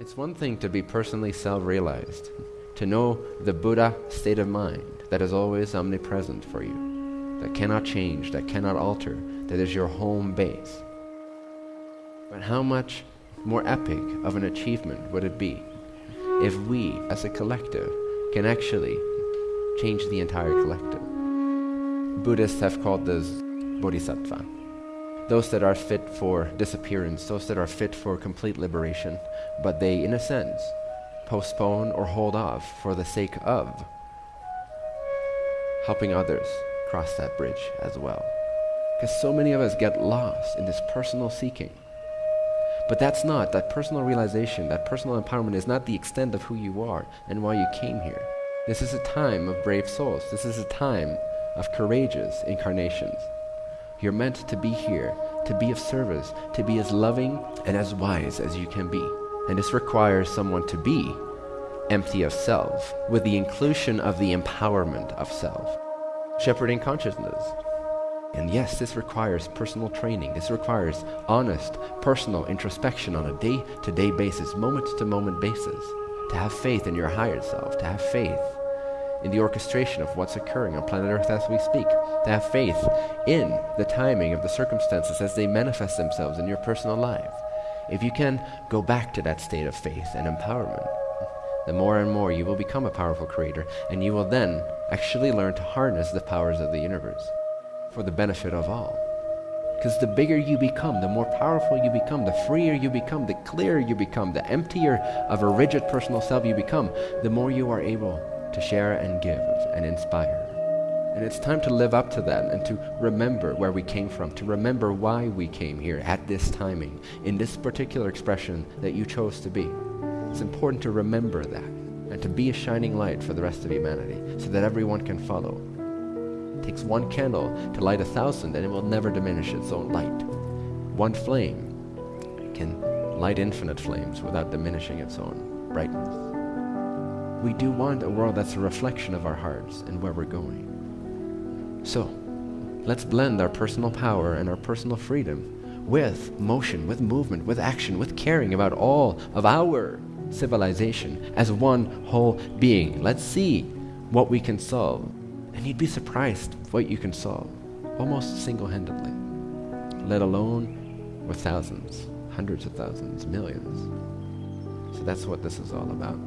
It's one thing to be personally self realized, to know the Buddha state of mind that is always omnipresent for you, that cannot change, that cannot alter, that is your home base. But how much more epic of an achievement would it be if we, as a collective, can actually change the entire collective? Buddhists have called this bodhisattva. Those that are fit for disappearance, those that are fit for complete liberation, but they, in a sense, postpone or hold off for the sake of helping others cross that bridge as well. Because so many of us get lost in this personal seeking. But that's not, that personal realization, that personal empowerment is not the extent of who you are and why you came here. This is a time of brave souls. This is a time of courageous incarnations. You're meant to be here, to be of service, to be as loving and as wise as you can be. And this requires someone to be empty of self, with the inclusion of the empowerment of self. Shepherding consciousness. And yes, this requires personal training. This requires honest, personal introspection on a day-to-day -day basis, moment-to-moment -moment basis. To have faith in your higher self, to have faith in the orchestration of what's occurring on planet Earth as we speak, to have faith in the timing of the circumstances as they manifest themselves in your personal life. If you can go back to that state of faith and empowerment, the more and more you will become a powerful creator, and you will then actually learn to harness the powers of the universe for the benefit of all. Because the bigger you become, the more powerful you become, the freer you become, the clearer you become, the emptier of a rigid personal self you become, the more you are able to share and give and inspire. And it's time to live up to that and to remember where we came from, to remember why we came here at this timing, in this particular expression that you chose to be. It's important to remember that and to be a shining light for the rest of humanity so that everyone can follow. It takes one candle to light a thousand and it will never diminish its own light. One flame can light infinite flames without diminishing its own brightness. We do want a world that's a reflection of our hearts and where we're going. So, let's blend our personal power and our personal freedom with motion, with movement, with action, with caring about all of our civilization as one whole being. Let's see what we can solve. And you'd be surprised what you can solve, almost single-handedly, let alone with thousands, hundreds of thousands, millions. So that's what this is all about.